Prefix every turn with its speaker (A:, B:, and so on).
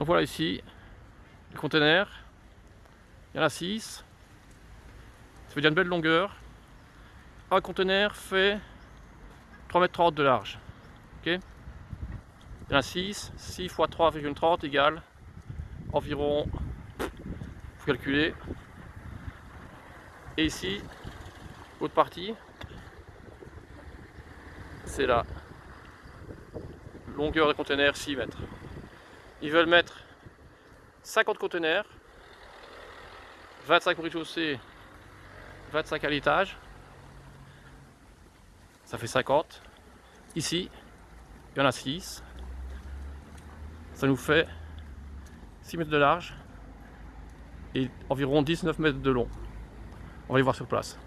A: Donc voilà ici, les containers. Il y en a 6. Ça fait déjà une belle longueur. Un conteneur fait 3,30 m de large. Il y en a 6. 6 x 3,30 égale environ, faut calculer. Et ici, l'autre partie, c'est la longueur de conteneur 6 mètres. Ils veulent mettre 50 conteneurs, 25 au rez-de-chaussée, 25 à l'étage. Ça fait 50. Ici, il y en a 6. Ça nous fait 6 mètres de large et environ 19 mètres de long. On va y voir sur place.